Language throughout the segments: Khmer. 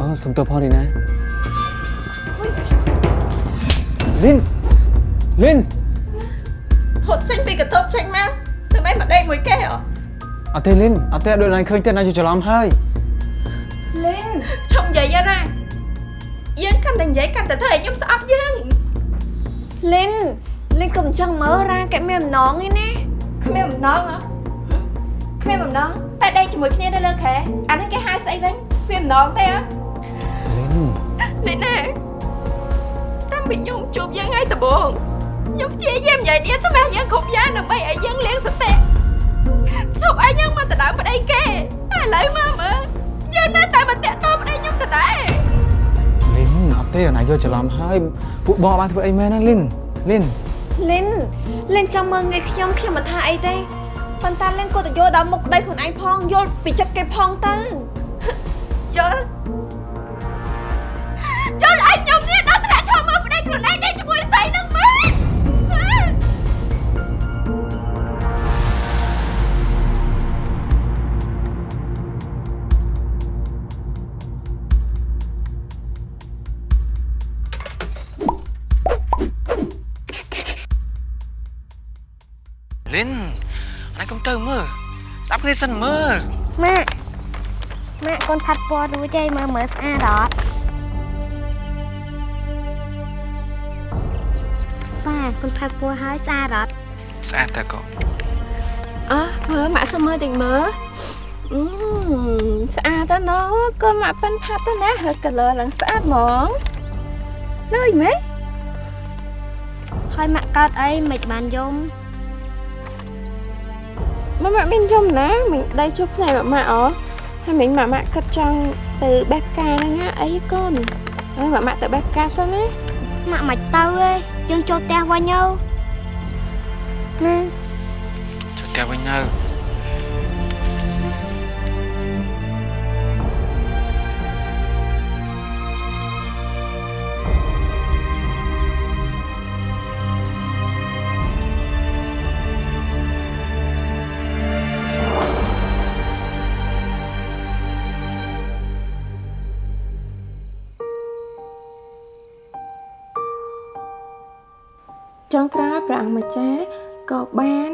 អូសុំទោសផងនេះណាលិនលិនហត់ចេញពីកន្ទប់ចេញមកធ្វើម៉េចមកដេកមួយគេហ៎អត់ទេលិនអត់ទេដូចណាឃើញទេណាយល់ច្រឡំហើយលិនឆុងនិយាយអរ៉ាយើងកាន់តែនិយាយកាន់តែធ្វើឲ្យខ្ញុំស្អប់យើងលិន លិនកុំអញ្ចឹងមើលរ៉ាកែមានអំណងឯណាគ្មានបំណងហ៎គ្មានបំណងតែដេកជាមួយគ្នានៅលើខែអាហ្នឹងគេហៅស្អីវិញគ្មានបំណងទេហ៎លិននេះណាតាំងពីខ្ញុំជួបយើងហើយដំបូងខ្ញុំព្យាយាមនិយាយនេះថ្មយើងគ្រប់យ៉ាងដើម្បីឲ្យយើងលៀងសតិជប់ឲ្យយើងមកដណ្ដើមប្តីគេតែឥឡូវមើលមើលយើងនៅតែមកតាក់ទងប្តីខ្ញុំដដែលលិនអត់ទេណាយល់ច្រឡំហើយពួកបងបានធ្វើអីមែនណាលិនលិន លិនលិនចាំមើលងាយខ្ញុំខ្ញុំមិនថាអីទេប៉ុន្តែលិនក៏ទៅយល់ដល់មុខប្តីខ្លួនឯងផងយល់ពីចិត្តគេផងទៅយល់ ស្ដាប់គ្នាសិនមើលម៉ាក់ម៉ាក់កូនផាត់ពណ៌រួចហើយមើលមើលស្អាតអត់ប៉ាកូនផាត់ពណ៌ហើយស្អាតអត់ស្អាតតើកូនអើមើលម៉ាក់សុំមើលតិចមើលអឺស្អាតណាស់កូនម៉ាក់ប៉ិនផាត់ទៅណាហើយ color ឡើងស្អាតហ្មងលើយម៉េចហើយម៉ាក់កើតអីមិនបានយំ ម៉ាម៉ាក់មានយំណាមិញដៃជប់ផ្នែកម៉ាក់អហើយមិញម៉ាម៉ាក់គិតចង់ទៅបេះផ្កាហ្នឹងណាអីកូនហើយម៉ាម៉ាក់ទៅបេះផ្កាសិនណាម៉ាក់មិនទៅទេយើងចូលផ្ទះវិញទៅណាចូលផ្ទះវិញទៅ ព្រះអង្គម្ចាស់ក៏បាន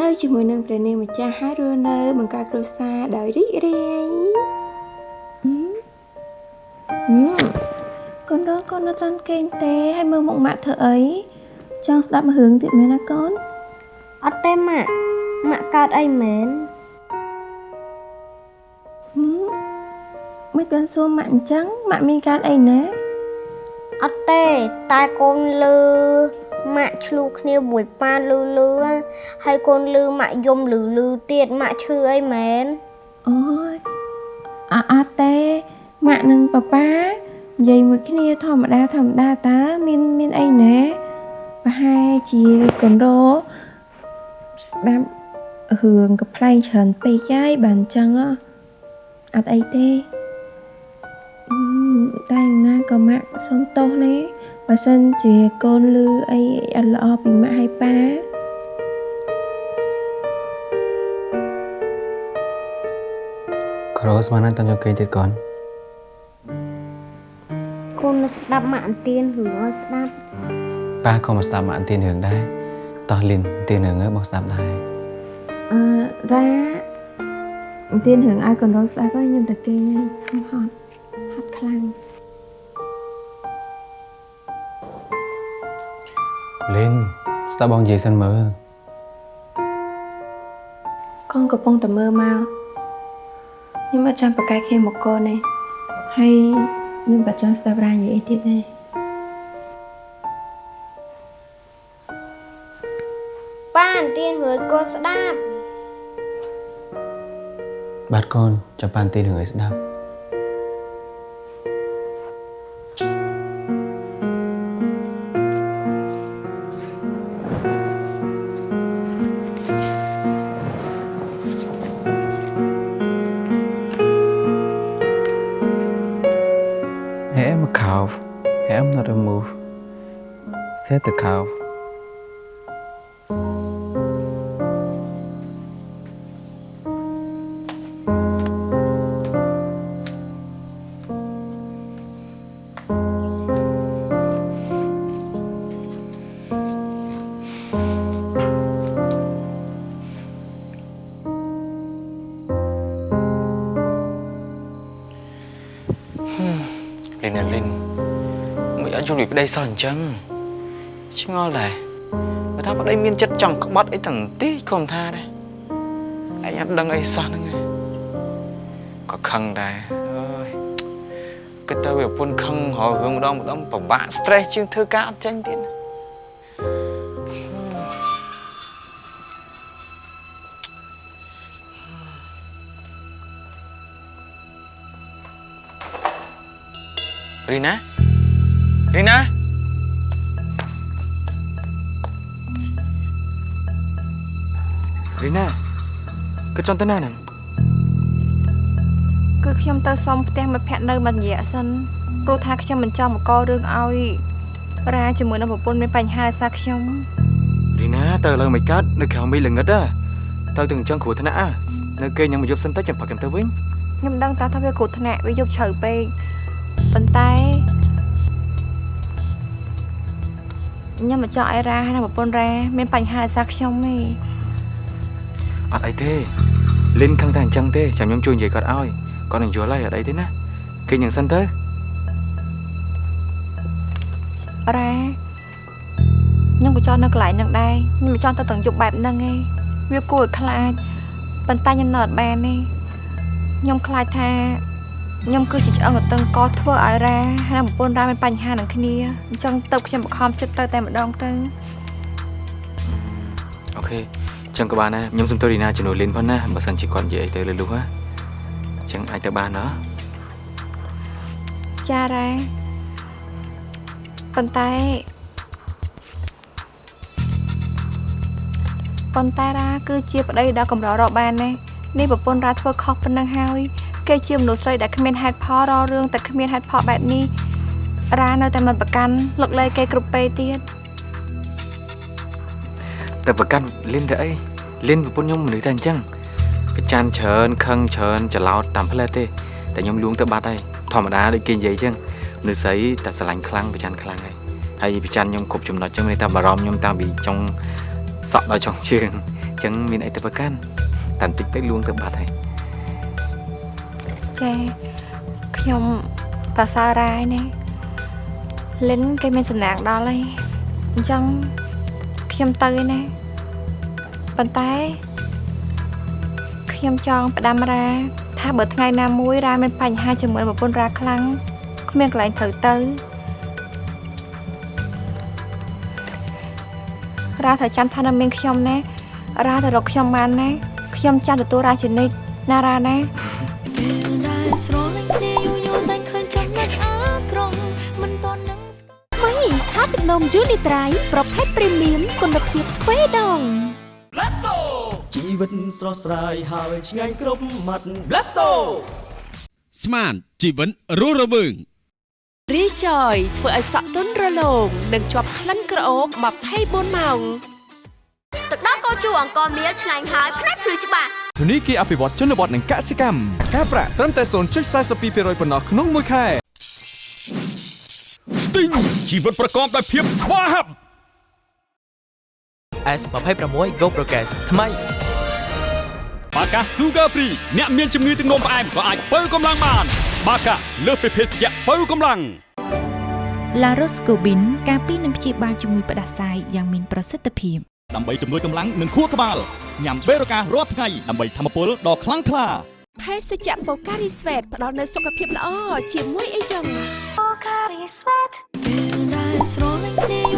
នៅជាមួយនឹងព្រះនាងម្ចាស់ហើយរស់នៅបង្កើតគ្រួសារដោយរីករាយហឹមហឹមកូនរកកូននៅតាន់គេងទេហើយមើលមុខម៉ាក់ធ្វើអីចង់ស្ដាប់រឿងទៀតមែនណាកូនអត់ទេម៉ាក់ម៉ាក់កើតអីមែនហឹមមិនបានសួរម៉ាក់អញ្ចឹងម៉ាក់មានកើតអីណាអត់ទេតែកូនលឺ ម៉ាក់ឆ្លូគ្នាមួយប៉ាលឺលឺហើយកូនលឺម៉ាក់យំលឺលឺទៀតម៉ាក់ឈឺអីមែនអូយអអត់ទេម៉ាក់និងប៉ាប៉ានិយាយមួយគ្នាធម្មតាធម្មតាតើមានមានអីណាប្រហែលជាកូនរោស្ដាប់រឿងកំ pl ែងច្រើនពេកហើយបានអញ្ចឹងហ៎អត់អីទេអឺតែយ៉ាងណាក៏ម៉ាក់សុំទោសណា បើសិនជាកូនលឺអីអត់ល្អពីម៉ាក់ហើយប៉ាក្រោស្មានតែយកគេទៀតកូនកូននៅស្ដាប់ម៉ាក់អន្ទានរឿងឲ្យស្ដាប់ប៉ាក៏មកស្ដាប់មកអន្ទានរឿងដែរតោះលិនអន្ទានរឿងហ្នឹងបងស្ដាប់ដែរអឺរ៉ាទៀនរឿងឲ្យកូនរងស្ដាប់ហើយខ្ញុំទៅគេងហើយខ្ញុំហត់ហត់ខ្លាំង លិនស្ដាប់បងនិយាយសិនមើលកូនកំពុងតែមើលមកខ្ញុំអត់ចាំប្រកែកគ្នាមកកូនទេហើយខ្ញុំក៏ចង់ស្ដាប់រ៉ានិយាយអីទៀតដែរប៉ាអន្ទានរួយកូនស្ដាប់បាទកូនចាំប៉ាអន្ទានរឿងឲ្យស្ដាប់ Set the cow. Linh là Linh Mày đã du lịch ở đây sao hẳn chăng ឆ្ងល់ដែរបើថាប្តីមានចិត្តចង់ក្បត់អីទាំងទីក៏មិនថាដែរឯងអត់ដឹងអីសោះហ្នឹងឯងក៏ខឹងដែរអើយគិតទៅវាប្រពន្ធខឹងរករឿងម្ដងម្ដងពិបាក stress ជាងធ្វើការអត់ចេញទៀតណារីណារីណា រីណាគិតចង់ទៅណាហ្នឹងគឺខ្ញុំទៅសុំផ្ទះមិត្តភ័ក្តិនៅមួយរយៈសិនព្រោះថាខ្ញុំមិនចង់បង្ករឿងឲ្យរាជាមួយនឹងប្រពន្ធមានបញ្ហាដោយសារខ្ញុំរីណាទៅលើមិនកើតនៅក្រៅមីល្ងឹតហ៎ទៅទាំងអញ្ចឹងគ្រោះថ្នាក់ហ៎នៅគេញ៉ាំមួយយប់សិនទៅចាំផឹកខ្ញុំទៅវិញខ្ញុំដឹងតែថាវាគ្រោះថ្នាក់វាយប់ជ្រៅពេកប៉ុន្តែខ្ញុំមិនចង់ឲ្យរាហើយនឹងប្រពន្ធរាមានបញ្ហាដោយសារខ្ញុំទេ អត់អីទេលិនខឹងតែអញ្ចឹងទេចាំខ្ញុំជួយនិយាយគាត់ឲ្យគាត់នឹងយល់ហើយអត់អីទេណាគេញ៉ាំសិនទៅរ៉ាខ្ញុំក៏ចង់នៅកន្លែងហ្នឹងដែរខ្ញុំមិនចង់ទៅទាំងយប់បែបហ្នឹងទេវាគួរឲ្យខ្លាចប៉ុន្តែខ្ញុំនៅអត់បានទេខ្ញុំខ្លាចថាខ្ញុំគឺជាឆ្អឹងកតឹងកធ្វើឲ្យរ៉ាហើយនឹងប្រពន្ធរ៉ាមានបញ្ហានឹងគ្នាអញ្ចឹងទៅខ្ញុំបង្ខំចិត្តទៅតែម្ដងទៅអូខេអញ្ចឹងក៏បានដែរខ្ញុំសុំទោសរីណាជំនួសលិនផងណាបើសិនជាគាត់និយាយអីទៅលឺលុះហ៎អញ្ចឹងអាចទៅបានណោះចារ៉ាប៉ុន្តែប៉ុន្តែរ៉ាគឺជាប្តីដ៏កម្ររកបានណានេះប្រពន្ធរ៉ាធ្វើខុសប៉ុណ្ណឹងហើយគេជាមនុស្សស្រីដែលគ្មានហេតុផលរករឿងតែគ្មានហេតុផលបែបនេះរ៉ានៅតែមិនប្រកាន់លឹកលែងគេគ្រប់ពេលទៀតតែប្រកាន់លិនទៅអី លិនប្រពន្ធខ្ញុំមនុស្សតែអញ្ចឹងប្រច័នច្រើនខឹងច្រើនច្រឡោតតាមផ្លែទេតែខ្ញុំលួងទៅបាត់ហើយធម្មតាដូចគេនិយាយអញ្ចឹងមនុស្សស្រីតែស្រឡាញ់ខ្លាំងប្រច័នខ្លាំងហើយហើយប្រច័នខ្ញុំគ្រប់ចំណុចអញ្ចឹងមានតែបារម្ភខ្ញុំតាំងពីចុងសក់ដល់ចុងជើងអញ្ចឹងមានអីទៅប្រកាន់តែបន្តិចទៅលួងទៅបាត់ហើយចាខ្ញុំតសើរ៉ាយណាលិនគេមានសំណាងដល់ហើយអញ្ចឹងខ្ញុំទៅឯណា ប៉ុន្តែខ្ញុំចង់ផ្ដាំរ៉ាថាបើថ្ងៃណាមួយរ៉ាមានបញ្ហាជាមួយនឹងប្រពន្ធរ៉ាខ្លាំងគ្មានកន្លែងត្រូវទៅរ៉ាត្រូវចាំថានៅមានខ្ញុំណារ៉ាទៅរកខ្ញុំបានណាខ្ញុំចាំទទួលរ៉ាជានិច្ចណារ៉ាណាពេលដែលស្រលាញ់គ្នាយូរយូរតែឃើញចំណុចអាក្រក់មិនតន់នឹងថ្មីថាទឹកនំយូនីត្រៃប្រភេទព្រីមៀមគុណភាពទ្វេដង ជីវិតស្រស់ស្រាយហើយឆ្ងាញ់គ្រប់មាត់ Blasto ស្មានជីវិតរស់រវើងរីចយធ្វើឲ្យសក់ទន់រលោងនិងជាប់ក្លិនក្រអូប24ម៉ោងទឹកដោះគោជូរអង្គមៀលឆ្ងាញ់ហើយផ្នែកភ្លឺច្បាស់ធនីគារអភិវឌ្ឍជនបទនិងកសិកម្មការប្រាក់ត្រឹមតែ0.42%ប៉ុណ្ណោះក្នុងមួយខែស្ទីងជីវិតប្រកបដោយភាពស្វាហាប់ S26 Go Progress ថ្មីបាកា Sugar Free អ្នកមានជំងឺទឹកនោមផ្អែមក៏អាចបើកម្លាំងបាន បាកាលើសពីភេសជ្ជៈបើកម្លាំងឡារ៉ូស្កូប៊ីនការពីនឹងព្យាបាលជំងឺផ្ដាសាយយ៉ាងមានប្រសិទ្ធភាពដើម្បីជំនួយកម្លាំងនិងខួរក្បាលញ៉ាំបេរូការាល់ថ្ងៃដើម្បីធម្មពលដ៏ខ្លាំងក្លាភេសជ្ជៈបូការីស្វេតផ្ដល់នូវសុខភាពល្អជាមួយអីចឹងពេលដែលស្រលាញ់គ្នា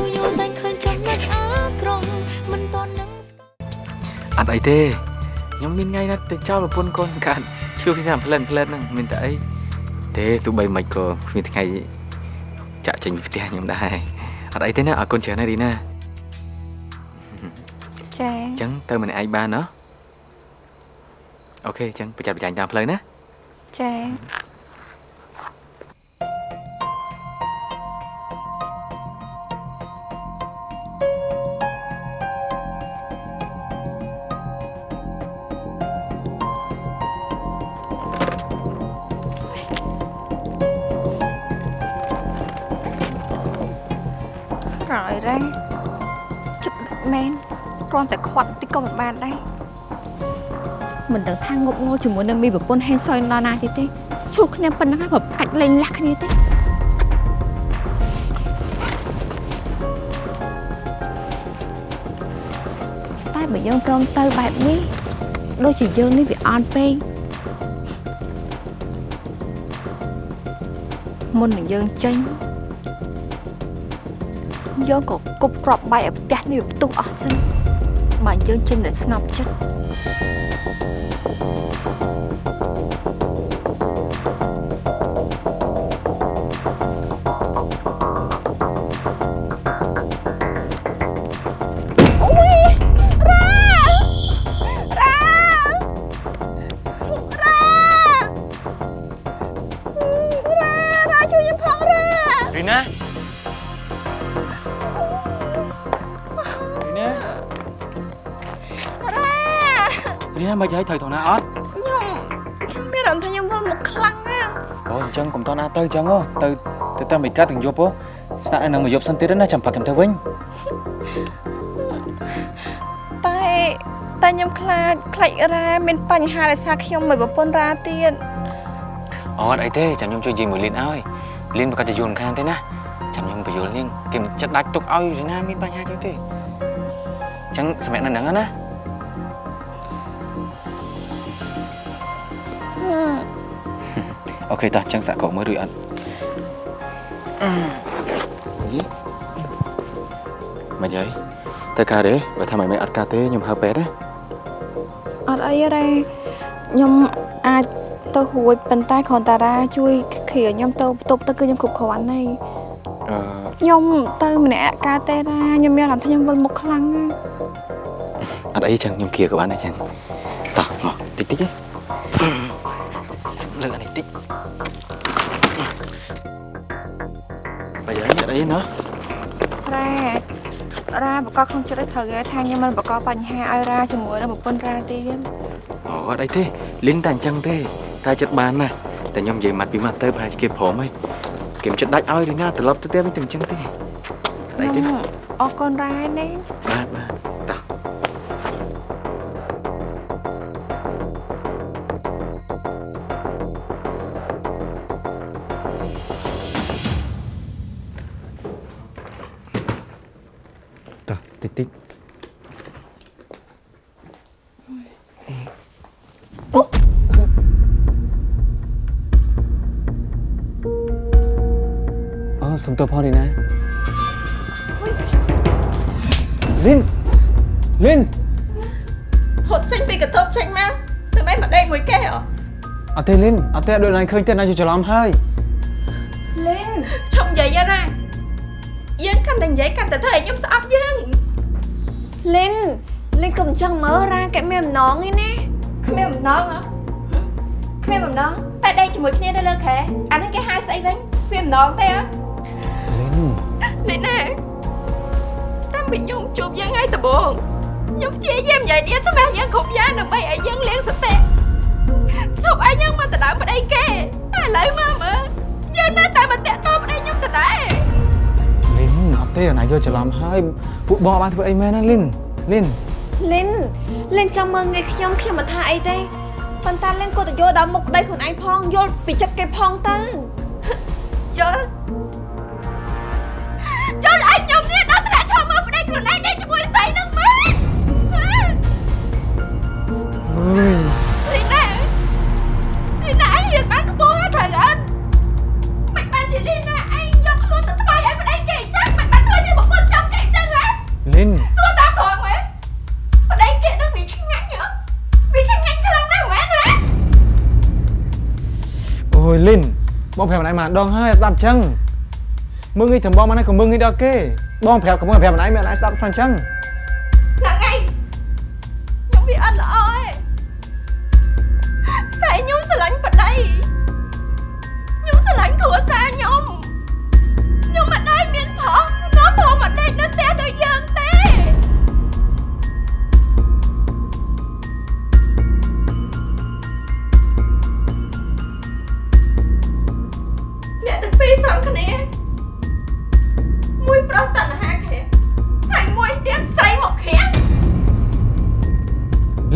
អត់អីទេខ្ញុំមានថ្ងៃណាទៅចោលប្រពន្ធកូនកាត់ជួយខ្ញុំផ្លែនផ្លែនហ្នឹងមានតែអីទេទោះបីមិនក៏គ្មានថ្ងៃចាក់ចេញពីផ្ទះខ្ញុំដែរអត់អីទេណាអរគុណច្រើនណាស់រីណាចាអញ្ចឹងទៅម្នាក់ឯងបានណោះអូខេអញ្ចឹងប្រចាំប្រចាំតាមផ្លូវណាចា គ្រាន់តែខ្វាត់តិចក៏មិនបានដែរមិនដឹងថាងប់ងល់ជាមួយនឹងមីប្រពន្ធហេងសុយដល់ណាទៀតទេឈូគ្នាប៉ុណ្ណឹងហើយប្រកាច់លេងលះគ្នាទេតែបើយើងព្រមទៅបែបនេះដូចជាយើងនេះវាអន់ពេកមុននឹងយើងចេញយើងក៏គប់ក្របបាយឲ្យផ្ទះនេះវាផ្ទុះអស់សិន បើយើងចេញនៅស្ងប់ចិត្ត មិនឲ្យត្រូវទៅណាអត់ខ្ញុំខ្ញុំមានអារម្មណ៍ថាខ្ញុំវិលមកខ្លាំងណាស់អូអញ្ចឹងកុំតណាទៅអញ្ចឹងហ៎ទៅទៅតាមឯកាទាំងយប់ហ៎ស្នាក់នៅនឹងមួយយប់សិនទៀតណាចាំប៉ាក់ខ្ញុំទៅវិញតែតែខ្ញុំខ្លាចខ្លាចរ៉ាមានបញ្ហាដោយសារខ្ញុំមួយប្រពន្ធរ៉ាទៀតអត់អីទេចាំខ្ញុំជួយនិយាយមួយលីនឲ្យលីនប្រកាសជាយល់ខានទេណាចាំខ្ញុំបញ្យល់នាងគេមិនចិត្តដាច់ទុកឲ្យរីណាមានបញ្ហាចឹងទេអញ្ចឹងសម្រាប់នៅហ្នឹងណា អូខេតោះអញ្ចឹងសាក់កោមើលឬអត់មកយាយទៅការទេបើថាមិនមែនអត់ការទេខ្ញុំហៅពេទ្យណាអត់អីរ៉ាខ្ញុំអាចទៅរួចប៉ុន្តែគ្រាន់តែរ៉ាជួយគ្រាខ្ញុំទៅបន្ទប់ទៅគឺខ្ញុំគ្រប់គ្រាន់ហើយអឺខ្ញុំទៅម្នាក់អកើតទេរ៉ាខ្ញុំមានអារម្មណ៍ថាខ្ញុំវិលមុខខ្លាំងណាស់អត់អីចឹងខ្ញុំគៀក៏បានដែរចឹងតោះមកតិចតិចទេ អត់អីណារ៉ារ៉ាបកកក្នុងចិត្តឲ្យត្រូវគេថាខ្ញុំមិនបកកបញ្ហាឲ្យរ៉ាជាមួយនឹងប្រពន្ធរ៉ាទៀតអូអត់អីទេលីនតែអញ្ចឹងទេតែចិត្តបានណាតែខ្ញុំនិយាយម៉ាត់ពីម៉ាត់ទៅប្រហែលជាគេព្រមហើយគេមិនចិត្តដាច់ឲ្យរីណាត្រឡប់ទៅផ្ទះវិញតែអញ្ចឹងទេអត់អីទេខ្ញុំអរគុណរ៉ាណាបាទ តោះតិចតិចអូសុំទោសផងនេះណាលីនលីនហត់ចេញពីកន្ទប់ចេញមកទៅមិនមកដេកមួយគេហ៎អត់ទេលីនអត់ទេដូចណាឃើញទេណាយល់ច្រឡំហើយ ងឯណាគ្មានបំណងហ៎គ្មានបំណងតែដេកជាមួយគ្នានៅលើខែអានេះគេហៅស្អីវិញគ្មានបំណងទេហ៎លីននេះណាតាំងពីខ្ញុំជួបយើងហើយដំបូងខ្ញុំព្យាយាមនិយាយឌៀថ្មាស់យើងគ្រប់យ៉ាងដើម្បីឲ្យយើងលៀងសតិជប់ឲ្យយើងមកដណ្ដើមប្តីគេតែឥឡូវមើលមើលយើងនៅតែមកតាក់ទងប្តីខ្ញុំដដែលលីនអត់ទេណាយល់ច្រឡំហើយពួកបងបានធ្វើអីមែនណាលីនលីនលិន លិនចាំមើលងាយខ្ញុំខ្ញុំមិនថាអីទេប៉ុន្តែលិនក៏ទៅយល់ដល់មុខប្តីខ្លួនឯងផងយល់ពីចិត្តគេផងទៅយល់យល់ឲ្យខ្ញុំនេះដល់ត្រាក់ឈរមើលប្តីខ្លួនឯងដេកជាមួយស្រីនឹងមែនអើយ យលីនបងប្រាប់ម្ដាយមកដងហើយស្ដាប់ចឹងមើងងាយចំបងមកណាក៏មើងងាយដល់គេបងប្រាប់ក៏មើងប្រាប់ម្ដាយមិនអាចស្ដាប់សោះចឹងហ្នឹង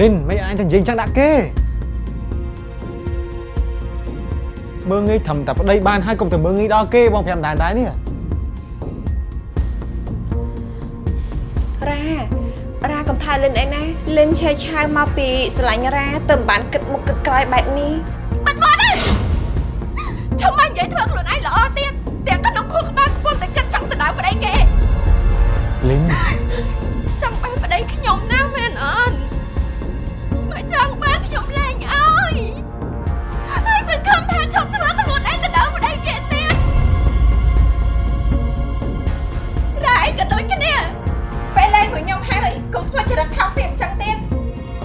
លីនមិនអញទៅនិយាយចឹងដាក់គេមើងងាយធំតែប្តីបានហើយកុំទៅមើងងាយដល់គេបងប្រាប់ម្ដាយដែរនេះរ៉ារ៉ាកុំសន្តានលិនអីណាលិនឆេឆាវមកពីស្រឡាញ់រ៉ាទៅមិនបានគិតមុខគិតក្រោយបែបនេះបាត់បត់អើយឈប់មកនិយាយធ្វើខ្លួនឯងល្អទៀតទាំងក្នុងខួរក្បាលខ្ពស់តែគិតចង់ទៅដៅប្តីគេលិន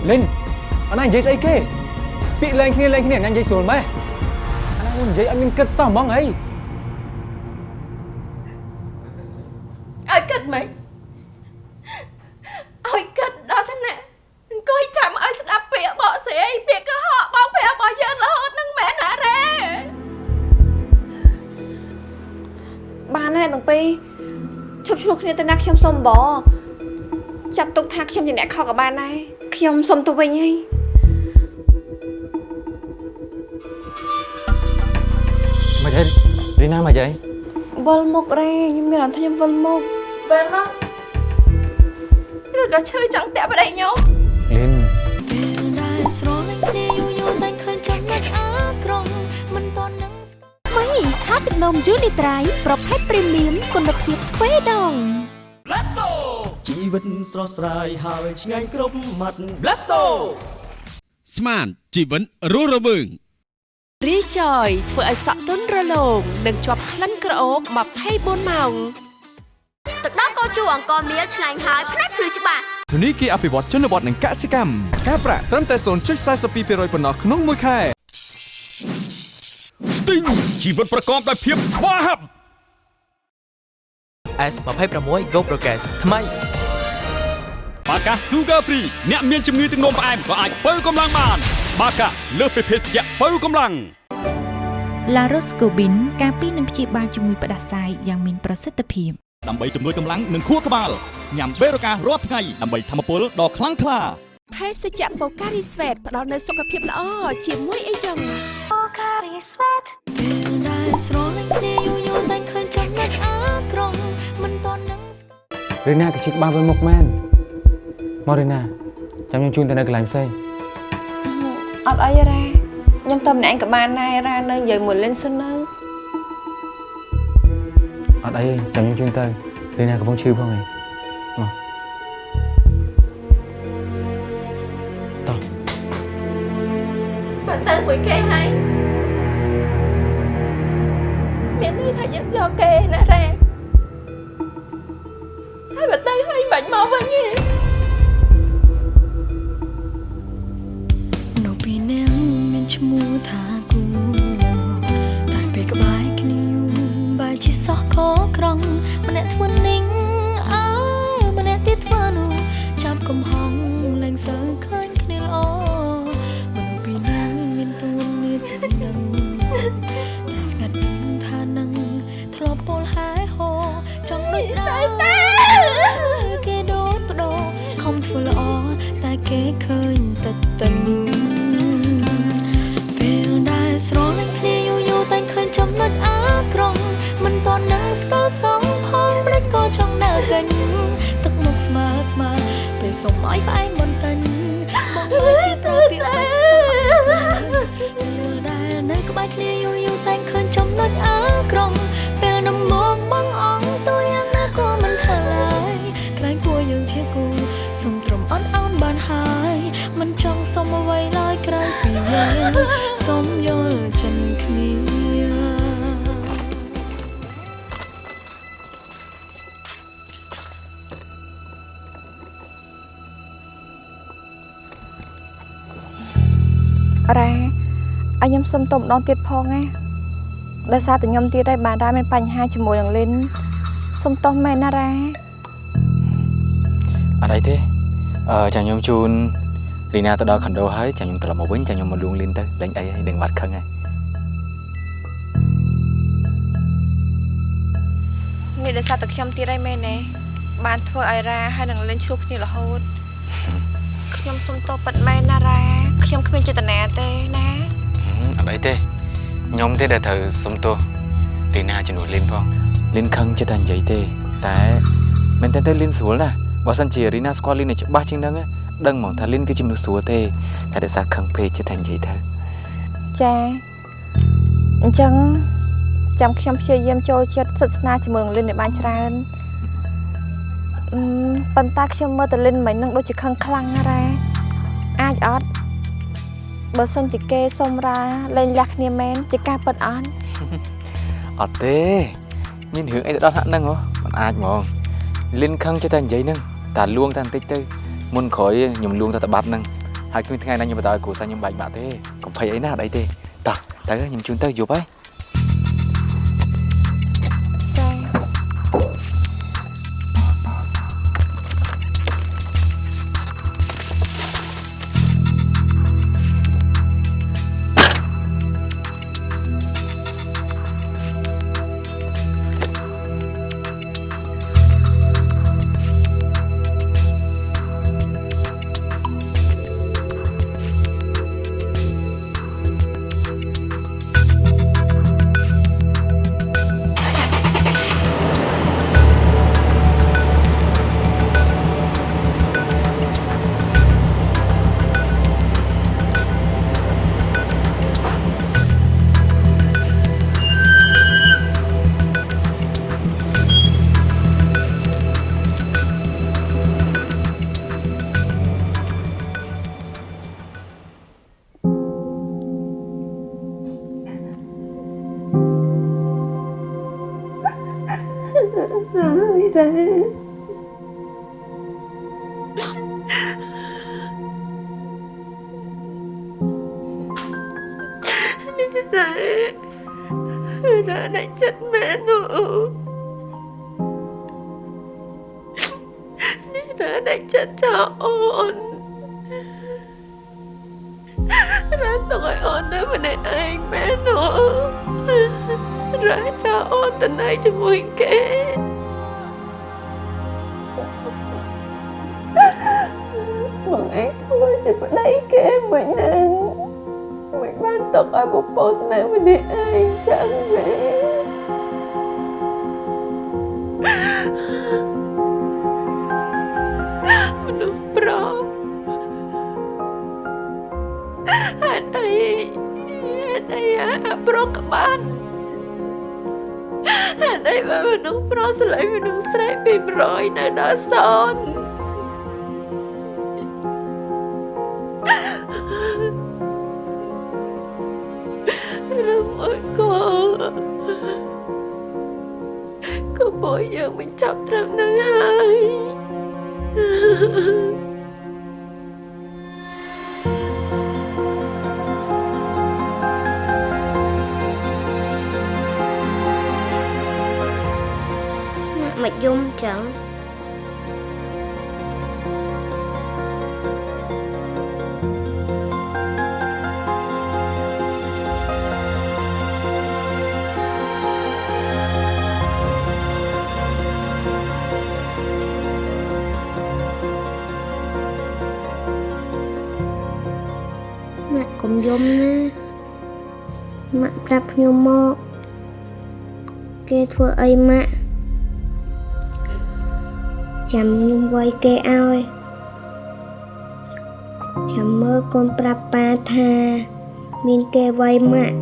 លិនអាណានិយាយស្អីគេពាក្យលែងគ្នាលែងគ្នាអាណានិយាយស្រួលម៉េះអាណានិយាយអត់មានគិតសោះហ្មងអីឲ្យគិតមិនឲ្យគិតដល់ថ្នាក់អង្គុយចាំឲ្យស្ដាប់ពាក្យបកស្រាយពាក្យកុហកបងប្រារបស់យើងរហូតនឹងមែនណារ៉េបានហើយទាំងពីរឈប់ឆ្លោះគ្នាទៅណាខ្ញុំសុំបងចាប់ទុកថាខ្ញុំជាអ្នកខកក៏បានដែរ ខ្ញុំសុំទៅវិញហើយមកហើយរីណាមកហើយវិលមុខរ៉េខ្ញុំមានអារម្មណ៍ថាខ្ញុំវិលមុខវិលមកឬក៏ឈឺចង់តាក់ប្តីខ្ញុំលិនពេលដែលស្រលាញ់គ្នាយូរយូរតែឃើញចំណុចអាក្រក់មិនតន់នឹងស្គាល់មីថាទឹកនំយូនីត្រៃប្រភេទព្រីមៀមគុណភាពទ្វេដង Blasto ជីវិតស្រស់ស្រាយហើយឆ្ងាញ់គ្រប់មាត់ Blasto ស្មានជីវិតរស់រវើងរីចយធ្វើឲ្យសក់ទន់រលោងនិងជាប់ក្លិនក្រអូប24ម៉ោងទឹកដោះកោជូអង្គមៀលឆ្ងាញ់ហើយផ្នែកភ្លឺច្បាស់ធនីគារអភិវឌ្ឍជនបទនិងកសិកម្មការប្រាក់ត្រឹមតែ0.42%ប៉ុណ្ណោះក្នុងមួយខែ Sting ជីវិតប្រកបដោយភាពស្វាហាប់ S26 Go Progress ថ្មី បាកា Sugar Free អ្នកមានជំងឺទឹកនោមផ្អែមក៏អាចបើកម្លាំងបាន បាកាលើសពីភេសជ្ជៈបើកម្លាំងឡារ៉ូស្កូប៊ីនការពីនឹងព្យាបាលជំងឺផ្ដាសាយយ៉ាងមានប្រសិទ្ធភាពដើម្បីជំនួយកម្លាំងនិងខួរក្បាលញ៉ាំបេរូការាល់ថ្ងៃដើម្បីធម្មពលដ៏ខ្លាំងក្លាភេសជ្ជៈបូការីស្វេតផ្ដល់នូវសុខភាពល្អជាមួយអីចឹងពេលដែលស្រលាញ់គ្នាយូរយូរតែឃើញចំណុចអាក្រក់មិនតន់នឹងស្គាល់រីណាក៏ជិះក្បាលវិលមុខមែន មករីណាចាំខ្ញុំជូនទៅនៅកន្លែងផ្សេងអត់អីរ៉ាខ្ញុំទៅម្នាក់ឯងក៏បានដែររ៉ានៅនិយាយមួយលិនសិននៅអត់អីទេចាំខ្ញុំជូនទៅរីណាកំពុងឈឺផងឯងមកបើទៅមួយគេហើយមានន័យថាយើងយកគេណារ៉េហើយបើទៅហើយមិនមកវិញទេនៅ ឈ្មោះថាគូតែពេលក្បែរគ្នាយូរបែរជាសោះខក្រង់ម្នាក់ធ្វើនិង ខ្ញុំសុំទៅម្ដងទៀតផងណាដោយសារតែខ្ញុំទៀតហើយបានរ៉ាមានបញ្ហាជាមួយនឹងលិនសុំទោសមែនណារ៉ាអត់អីទេអឺចាំខ្ញុំជូនរីណាទៅដល់ខុនដូហើយចាំខ្ញុំត្រឡប់មកវិញចាំខ្ញុំមកលួងលៀនទៅលេងអីហើយដឹងបាត់ខឹងហើយនេះដោយសារតែខ្ញុំទៀតហើយមែនទេបានធ្វើឲ្យរ៉ាហើយនឹងលិនឈ្លោះគ្នារហូតខ្ញុំសុំទោសប៉ិតមែនណារ៉ាខ្ញុំគ្មានចេតនាទេណាហឹម អត់អីទេខ្ញុំទេដែលត្រូវសុំទោសរីណាជំនួសលៀនផងលៀនខឹងចិត្តតែនិយាយទេ តែមែនតើទៅលៀនស្រួលណាបើសិនជារីណាស្គាល់លីនឲ្យច្បាស់ជាងហ្នឹងណាដឹងហ្មងថាលីនគឺជាមនុស្សស្រួលទេតែដោយសារខឹងពេកចិត្តតែនិយាយទៅចាអញ្ចឹងចាំខ្ញុំព្យាយាមចូលចិត្តសិទ្ធស្នាជាមួយនឹងលិនឲ្យបានច្រើនអឺប៉ុន្តែខ្ញុំមើលតលិនមិននឹងដូចជាខឹងខ្លាំងណាស់រ៉ាអាចអត់ បើសិនជាគេសុំរាលែងលះគ្នាមែនជាការពិតអត់អត់ទេមានរឿងអីទៅដល់ថ្នាក់ហ្នឹងហ៎មិនអាចហ្មងលីនខឹងចិត្តតែនិយាយហ្នឹងតែលួងតែបន្តិចទៅមុនក្រោយខ្ញុំលួងតែតបាត់ហ្នឹងហើយគ្មានថ្ងៃណាខ្ញុំបដឲ្យគ្រូសាខ្ញុំបែកបាក់ទេកុំភ័យអីណាអត់អីទេតោះទៅខ្ញុំជូនទៅយប់ហើយ នេះដែររ៉ាដាច់ចិត្តមែននោះនេះរ៉ាដាច់ចិត្តចោលអូនរ៉ាទុកឲ្យអូននៅម្នាក់ឯងមែននោះរ៉ាចោលអូនទៅណៃជាមួយគេបងឯងធ្វើជាប្តីគេមិនហ្នឹងមិន បានទុកឲ្យប្រពន្ធនៅម្នាក់ឯងចឹងទេមនុស្សប្រុសហេតុអីហេតុអីអាប្រុសក្បានហេតុអីបើមនុស្សប្រុសស្លាញ់មនុស្សស្រីពី100នៅដល់សន ក៏បើយើងមិនចាប់ត្រឹមនឹងហើយម៉ាក់មកយំចឹង យំណាម៉ាក់ប្រាប់ខ្ញុំមកគេធ្វើអីម៉ាក់ចាំខ្ញុំវាយគេឲ្យចាំមើលកូនប្រាប់ប៉ាថា មានគេវាយម៉ាក់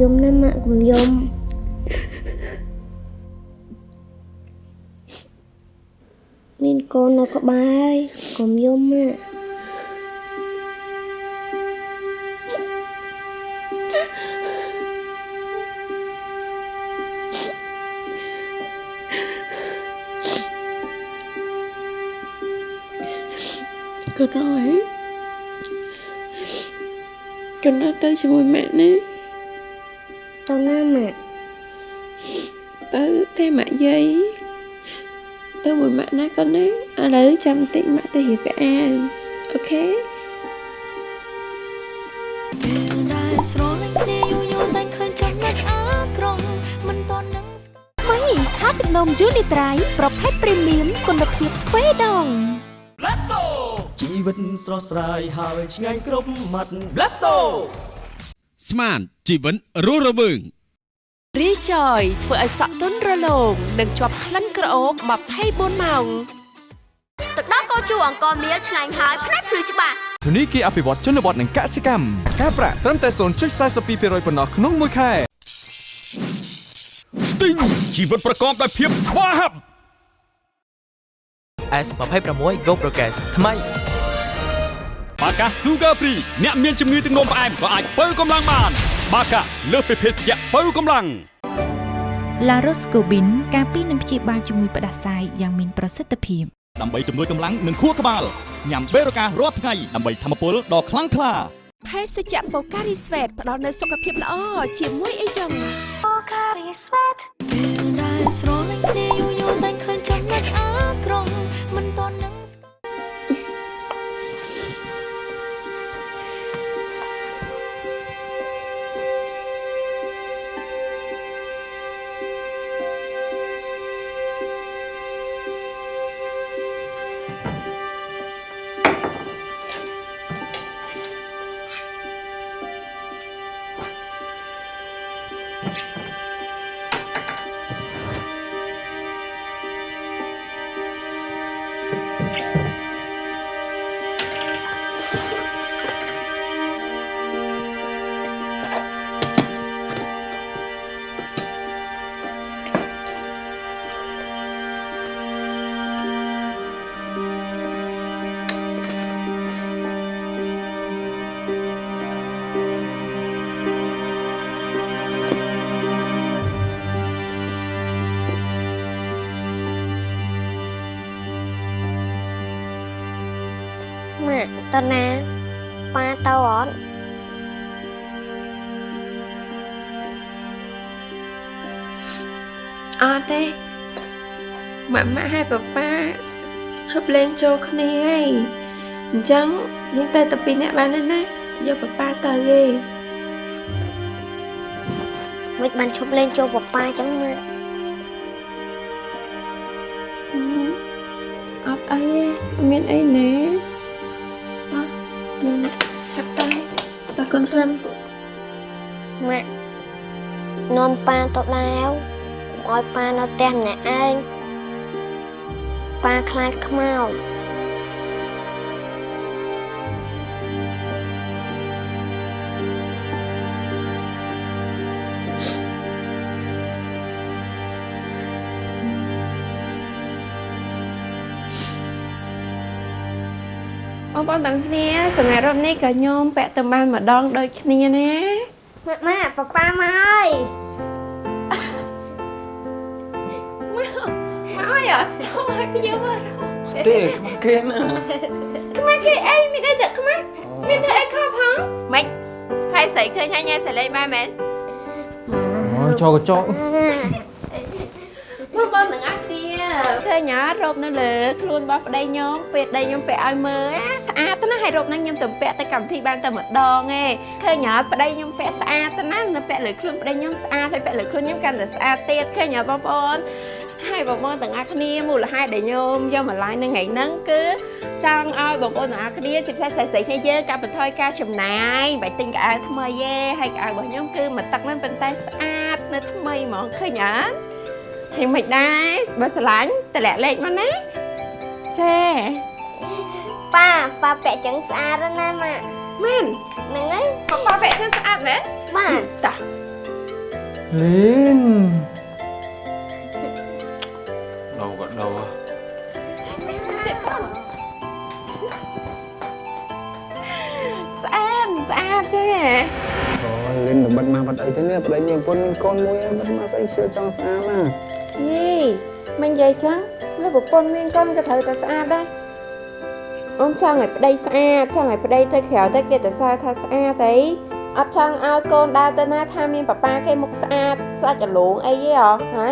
យំណាម៉ាក់កុំយំមានកូននៅក្បែរហើយកុំយំម៉ាក់ក៏រួយកូនទៅជាមួយម៉ា មួយម៉ាក់ណាកូនណាឥឡូវចាំបន្តិចម៉ាក់ទៅរៀបអាវអូខេពេលដែលស្រលាញ់គ្នាយូរយូរតែឃើញចំណុចអាក្រក់មិនតន់នឹងមីថាទឹកនំយូនីត្រៃប្រភេទព្រីមៀមគុណភាពទ្វេដង Blasto ជីវិតស្រស់ស្រាយហើយឆ្ងាញ់គ្រប់មាត់ Blasto ស្មានជីវិតរស់រវើង រីចយធ្វើឲ្យសក់ទន់រលោងនិងជាប់ក្លិនក្រអូប24ម៉ោងទឹកដោះគោជូរអង្គមៀលឆ្ងាញ់ហើយផ្នែកភ្លឺច្បាស់ធនីគារអភិវឌ្ឍជនបទនិងកសិកម្មការប្រាក់ត្រឹមតែ0.42%ប៉ុណ្ណោះក្នុងមួយខែ Sting ជីវិតប្រកបដោយភាពស្វាហាប់ S26 Go Progress ថ្មីបាកា Sugar Free អ្នកមានជំងឺទឹកនោមផ្អែមក៏អាចបើកម្លាំងបាន បាកាលើសពីភេសជ្ជៈបើកម្លាំង La Roscobin ការពីនឹងព្យាបាលជំងឺផ្ដាសាយយ៉ាងមានប្រសិទ្ធភាពដើម្បីជំនួយកម្លាំងនិងខួរក្បាលញ៉ាំបេរូការរាល់ថ្ងៃដើម្បីធម្មពលដ៏ខ្លាំងក្លាភេសជ្ជៈបូការីស្វេតផ្ដល់នូវសុខភាពល្អជាមួយអីចឹង Pocari Sweat ពេលដែលស្រលាញ់គ្នាយូរយូរតែ ម៉ា តើណាប៉ាទៅអត់អត់ទេម៉ាក់ម៉ាក់ហើយប៉ាប៉ាឈប់លេងចូលគ្នាហើយអញ្ចឹងយើងទៅតែពីរនាក់បានទេណាយកប៉ាប៉ាទៅទេមិនបានឈប់លេងចូលប៉ាប៉ាចឹងម៉ាក់ ត់យើងឆាប់ទៅតើកូនសិនម៉ាក់នាំប៉ាទៅដាវឲ្យប៉ានៅផ្ទះម្នាក់ឯងប៉ាខ្លាចខ្មោច បងប្អូនទាំងគ្នាសម្រាប់រំនេះក៏ខ្ញុំពាក់ទៅបានម្ដងដូចគ្នាណាម៉ាក់ម៉ាក់ប៉ាប៉ាមកហើយមកហើយអត់ចូលឲ្យខ្ញុំមើលទេខ្មាស់គេណាខ្មាស់គេអីមានអីតែខ្មាស់មានតែអីខប់ហ៎ម៉េចហើយស្រីឃើញហើយញ៉ែសលេងបានមែនអូយចូលកញ្ចក់ ឃើញអត់រ៉ូបនៅលើខ្លួនរបស់ប្តីខ្ញុំពេលប្តីខ្ញុំពាក់ឲ្យមើលអាស្អាតណាស់ហើយរ៉ូបហ្នឹងខ្ញុំទៅពាក់ទៅកម្មវិធីបានតែម្ដងឯងឃើញអត់ប្តីខ្ញុំពាក់ស្អាតណាស់នៅពាក់លើខ្លួនប្តីខ្ញុំស្អាតហើយពាក់លើខ្លួនខ្ញុំកាន់តែស្អាតទៀតឃើញអត់បងប្អូនហើយបងប្អូនទាំងអស់គ្នាមូលហេតុដែលខ្ញុំយកមក live នៅថ្ងៃហ្នឹងគឺចង់ឲ្យបងប្អូនទាំងអស់គ្នាជាពិសេសស្រីៗគ្នាយើងកាត់បន្ថយការចំណាយមិនបាច់ទិញកៅអៅថ្មីទេហើយកៅអៅរបស់ខ្ញុំគឺមកទឹកហ្នឹងប៉ុន្តែស្អាតនៅថ្មីហ្មងឃើញអត់ ហើយមិនដែរបើស្រឡាញ់តម្លាក់លេខមកណាចាប៉ាប៉ាពាក់ចឹងស្អាតណាស់ម៉ាក់មែនហ្នឹងហើយប៉ាប៉ាពាក់ចឹងស្អាតមែនបាទតាលីនដោក៏ដោស្អាតស្អាតចេះអូលិនបិទមកបាត់អីទៅនេះប្តីមានពុនមានកូនមួយបិទមកស្អីជឿចង់ស្អាតណា យីមិននិយាយចឹងវាប្រពន្ធមានកូនក៏ត្រូវតែស្អាតដែរអូនចង់ឲ្យប្តីស្អាតចង់ឲ្យប្តីទៅក្រៅទៅគេទៅសើថាស្អាតអីអត់ចង់ឲ្យកូនដើរទៅណាថាមានប៉ាប៉ាគេមុខស្អាតស្អាតចលងអីទេហ៎ហ៎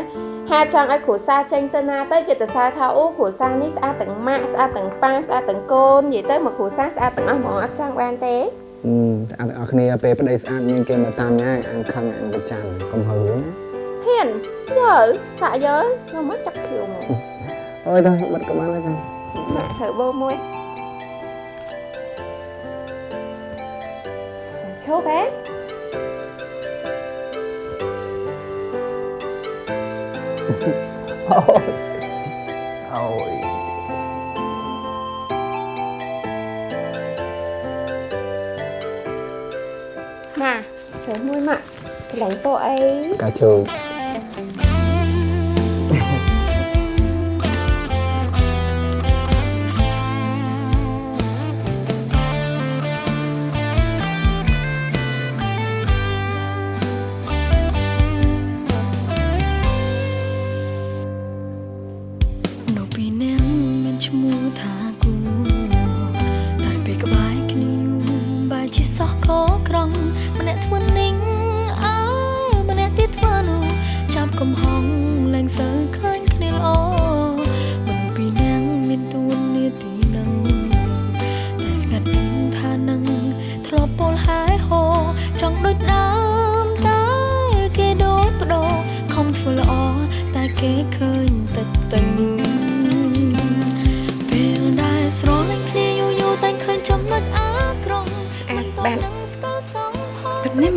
ហាចង់ឲ្យគ្រួសារចេញទៅណាទៅគេទៅសើថាអូគ្រួសារនេះស្អាតទាំងម៉ាក់ស្អាតទាំងប៉ាស្អាតទាំងកូននិយាយទៅមកគ្រួសារស្អាតទាំងអស់ហ្មងអត់ចង់បានទេអឺតែអត់ទាំងអស់គ្នាពេលប្តីស្អាតមានគេមកតាមញ៉ាំអាំងខឹងអាំងប្រចាំកុំហៅណាហេមានយើសាក់យើខ្ញុំមកចាប់ខៀវមកអើយដល់បាត់ក៏បានហើយ ចឹងមកធ្វើបោមួយចាំឈប់ហ៎អូយអូយមកធ្វើមួយមកស្រឡាញ់ពោអីកាជោនៅ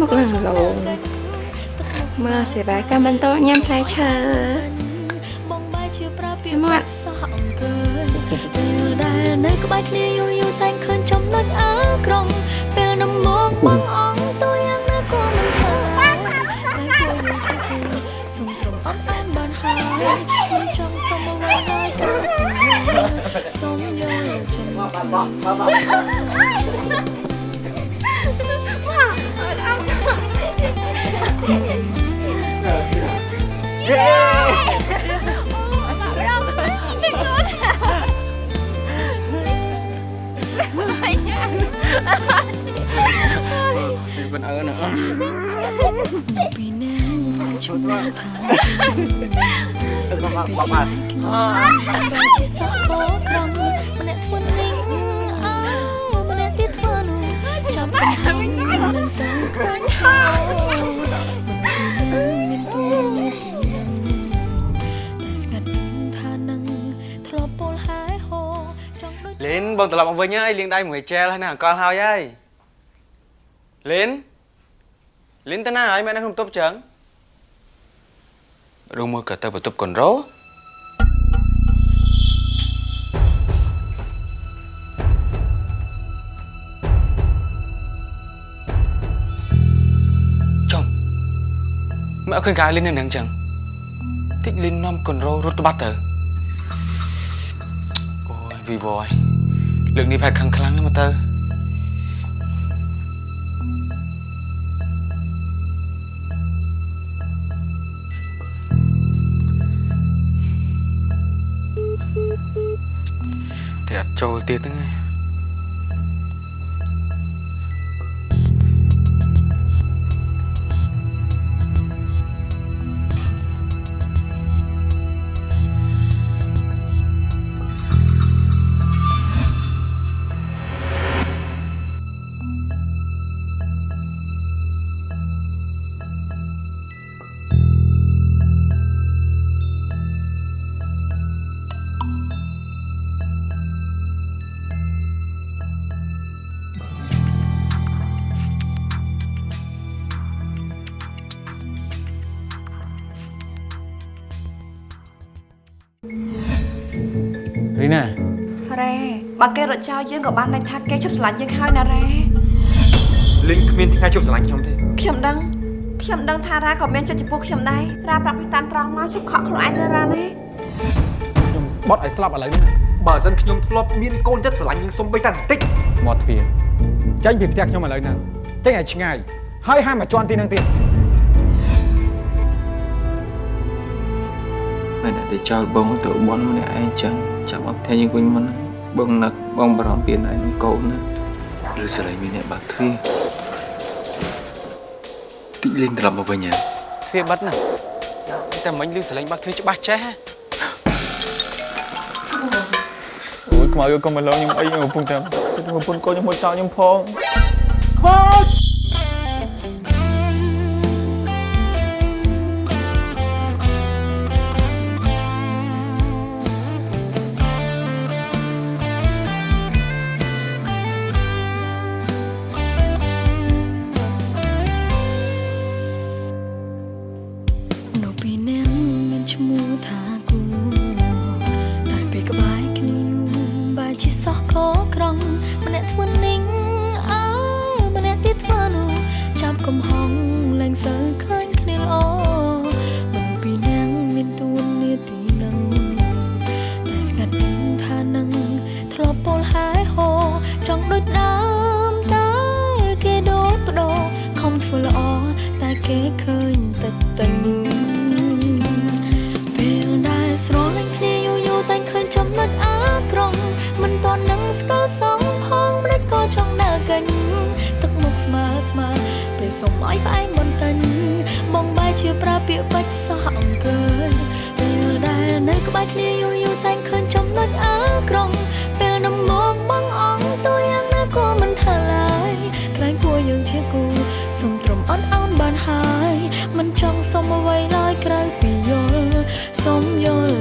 មកឡើងឡងមកសេវាកម្មបន្តញ៉ាំផ្លែឈើបងបែរជាប្រើពាក្យមាត់សោះអង្គើពេលដែលនៅក្បែរគ្នាយូរយូរតែឃើញចំណុចអាក្រក់ពេលដំមកបងអងតួយ៉ាងណាក៏មិនខ្លាចតែគួរយើងជាគូសុំត្រឹមអត់បានបានហើយមិនចង់សុំអ្វីហើយក្រៅពីសុំយកចិត្តគ្នាពីមិនអើណាពីនាងបានឈ្មោះថាបាក់ បាក់បាក់បែរជាសោះខ បងត្រឡប់មកវិញហើយលាងដៃមួយជែលហើយណាអង្កលហើយហើយលីនលីនទៅណាហើយមែននៅក្នុងតុបចឹងឬមួយក៏ទៅបន្ទប់កូនរ៉ូចំមកឃើញកាយលីននៅនឹងចឹងតិចលីននាំកូនរ៉ូរត់ទៅបាត់ទៅអូយវីវយ លើកនេះផែខឹងខ្លាំងណាស់មកទៅ thì ắt trôi tiết ហ្នឹងឯង បើគេរត់ចោលយើងក៏បានន័យថាគេជប់ស្រឡាញ់យើងហើយណារ៉េលីងគ្មានថ្ងៃជប់ស្រឡាញ់ខ្ញុំទេខ្ញុំដឹងខ្ញុំដឹងថារ៉ាក៏មានចិត្តចំពោះខ្ញុំដែររ៉ាប្រាប់ពីតាមត្រង់មកជប់ខកខ្លួនឯងទៅរ៉ាណាខ្ញុំបត់ឲ្យស្លាប់ឥឡូវនេះបើមិនខ្ញុំធ្លាប់មានកូនចិត្តស្រឡាញ់យើងសុំបីតែបន្តិចមកទ្វារចាញ់ពីផ្ទះខ្ញុំឥឡូវហ្នឹងចេញឲ្យឆ្ងាយហើយហាមមកជន់ទីហ្នឹងទៀតមិនតែចោលបងទៅបនម្នាក់ឯងចឹងចាំអត់ថ្ងៃយើងវិញមិន បងនឹកបងបារម្ភពីឯងនឹងកូនណាឬស្រ័យមានអ្នកបាក់ទ្វារតិចលេងត្រឡប់មកវិញហ៎ទ្វារបិទណាតែមិញលឺស្រែងបាក់ទ្វារច្បាស់ចេះហ៎អូយខ្មៅយកកុំមកលោកខ្ញុំអីខ្ញុំកំពុងតែប្រពន្ធកូនខ្ញុំមកចោលខ្ញុំផងហូច សុំឲ្យផ្អែមបន្ទិញបងបែរជាប្រើពាក្យបាច់សោះអង្គើយពេលដែលនៅក្បែរគ្នាយូរយូរតែងឃើញចំណុចអាក្រង់ពេលដំមកបងអងទូយ៉ាងណាក៏មិនថាឡើយក្រែងពួកយើងជាគូសុំត្រឹមអត់អោនបានហើយមិនចង់សុំអ្វីឡើយក្រៅពីយល់សុំយល់